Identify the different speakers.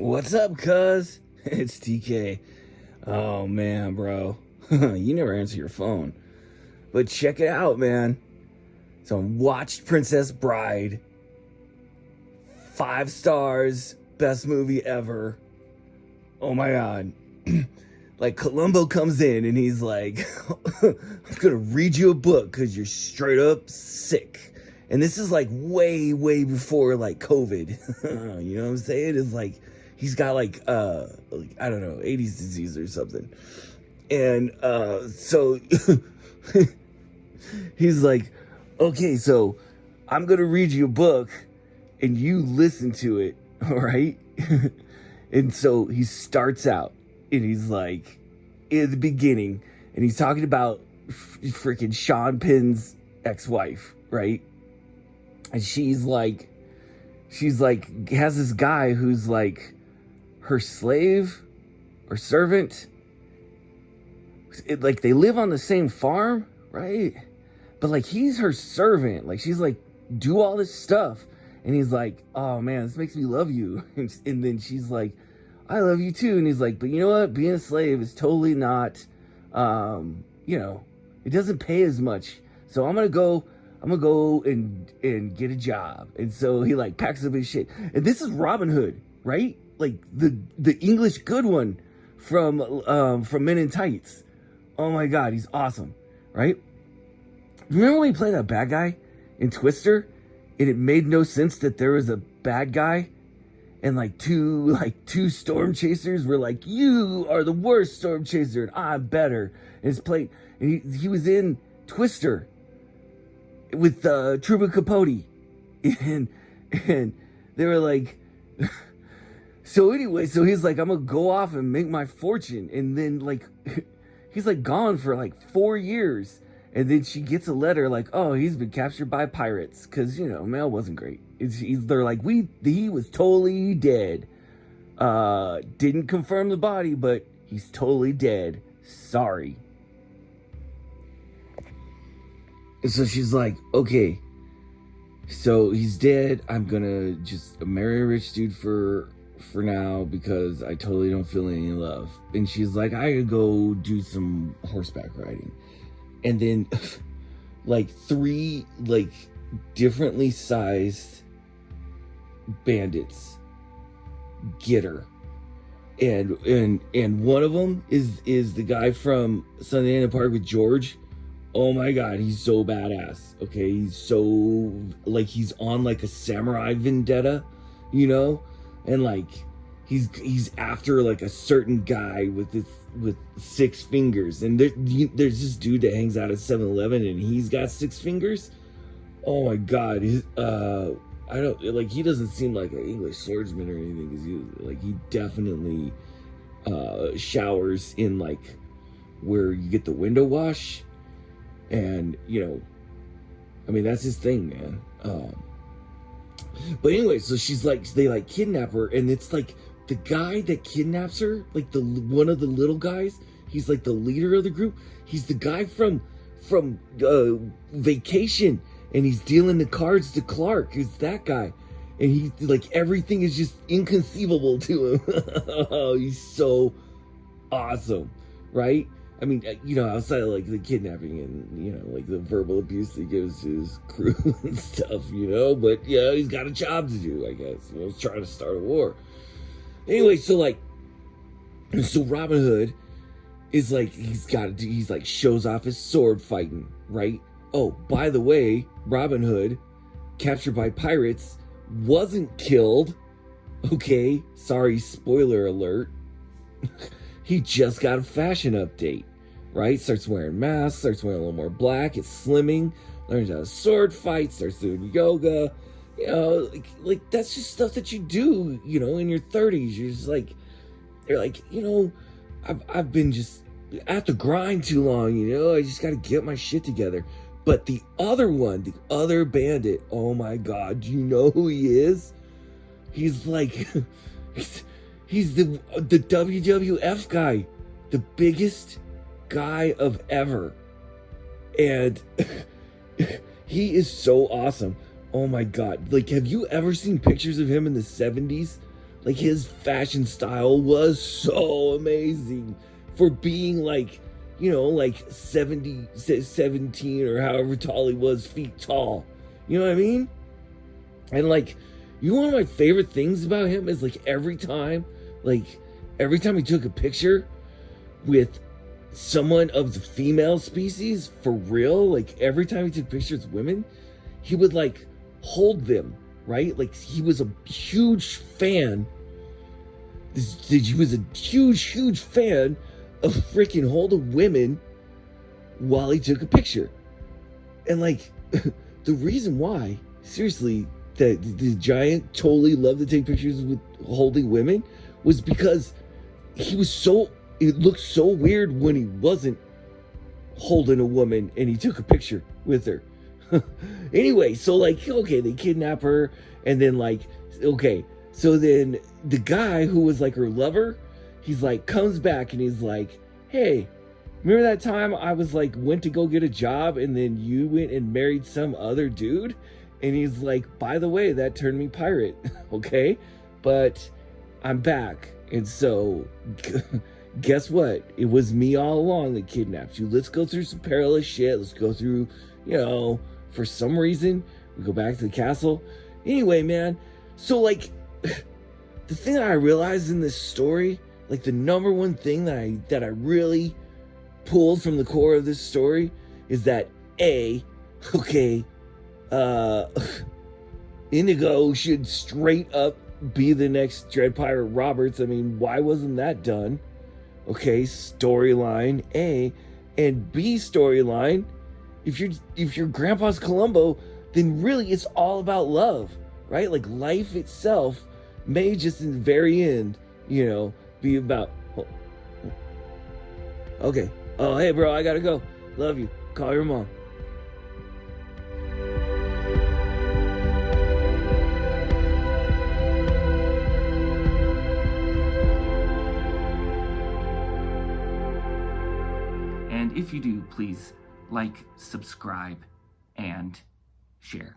Speaker 1: What's up, cuz? It's TK. Oh man, bro. you never answer your phone. But check it out, man. So I watched Princess Bride. Five stars. Best movie ever. Oh my god. like Columbo comes in and he's like, I'm gonna read you a book because you're straight up sick. And this is like way, way before like COVID. you know what I'm saying? It's like he's got like uh like, I don't know, 80s disease or something. And uh so he's like, okay, so I'm gonna read you a book and you listen to it, all right? and so he starts out and he's like, in the beginning, and he's talking about freaking Sean Penn's ex-wife, right? And she's like, she's like, has this guy who's like her slave or servant. It, like they live on the same farm, right? But like he's her servant. Like she's like, do all this stuff. And he's like, oh man, this makes me love you. And, then she's like, I love you too. And he's like, but you know what? Being a slave is totally not, um, you know, it doesn't pay as much. So I'm gonna go, I'm gonna go and and get a job. And so he like packs up his shit. And this is Robin Hood, right? Like the the English good one from um from Men in Tights. Oh my god, he's awesome, right? Remember when he played that bad guy in Twister? And it made no sense that there was a bad guy and like two like two storm chasers were like you are the worst storm chaser and i'm better and his plate and he, he was in twister with uh truman capote and and they were like so anyway so he's like i'm gonna go off and make my fortune and then like he's like gone for like four years and then she gets a letter like, "Oh, he's been captured by pirates," because you know mail wasn't great. It's, they're like, "We he was totally dead. Uh, didn't confirm the body, but he's totally dead. Sorry." And so she's like, "Okay, so he's dead. I'm gonna just marry a rich dude for for now because I totally don't feel any love." And she's like, "I could go do some horseback riding." and then like three like differently sized bandits get her and and and one of them is is the guy from Sunday in the Park with George. Oh my god, he's so badass. Okay, he's so like he's on like a samurai vendetta, you know, and like he's he's after like a certain guy with this with six fingers. And there, there's this dude that hangs out at 7-eleven and he's got six fingers? Oh my god. His, uh i don't like he doesn't seem like an english swordsman or anything because he like he definitely uh showers in like where you get the window wash. And you know i mean that's his thing man. Um but anyway so she's like they like kidnap her and it's like the guy that kidnaps her, like the one of the little guys, he's like the leader of the group. He's the guy from from uh, Vacation, and he's dealing the cards to Clark. Who's that guy? And he like everything is just inconceivable to him. oh, he's so awesome, right? I mean, uh, you know, outside of like the kidnapping and you know, like the verbal abuse that he gives to his crew and stuff, you know. But yeah, he's got a job to do, I guess. You know, he's trying to start a war. Anyway, so like, so Robin Hood is like, he's got, to do he's like, shows off his sword fighting, right? Oh, by the way, Robin Hood, captured by pirates, wasn't killed. Okay, sorry, spoiler alert. he just got a fashion update, right? Starts wearing masks, starts wearing a little more black, it's slimming, learns how to sword fight, starts doing yoga, you know, like, like that's just stuff that you do, you know, in your 30s. You're just like, you're like, you know, I've, I've been just at the grind too long, you know, I just got to get my shit together. But the other one, the other bandit, oh my God, do you know who he is? He's like, he's, he's the, the WWF guy, the biggest guy of ever. And he is so awesome. Oh my god. Like, have you ever seen pictures of him in the 70s? like his fashion style was so amazing for being like, you know, like 70, 17 or however tall he was feet tall. You know what I mean? And like, you know, one of my favorite things about him is like every time, like every time he took a picture with someone of the female species for real, like every time he took pictures of women, he would like hold them, right? Like he was a huge fan. He was a huge, huge fan of freaking holding women while he took a picture. And like the reason why, seriously, that the giant totally loved to take pictures with holding women was because he was so it looked so weird when he wasn't holding a woman and he took a picture with her. anyway, so like, okay, they kidnap her, and then like, okay, so then the guy who was like her lover, he's like, comes back and he's like, hey, remember that time I was like, went to go get a job and then you went and married some other dude? And he's like, by the way, that turned me pirate, okay? But I'm back. And so, guess what? It was me all along that kidnapped you. Let's go through some perilous shit. Let's go through, you know, for some reason, we go back to the castle. Anyway, man, so like, the thing that I realized in this story, like the number one thing that I that I really pulled from the core of this story is that A, okay, uh, Inigo should straight up be the next Dread Pirate Roberts. I mean, why wasn't that done? Okay, storyline A and B storyline. If you're if you're Grandpa's Columbo, then really it's all about love, right? Like life itself may just in the very end, you know, be about. Oh, oh. okay. Oh, hey, bro, I gotta go. Love you. Call your mom.
Speaker 2: If you do, please like, subscribe, and share.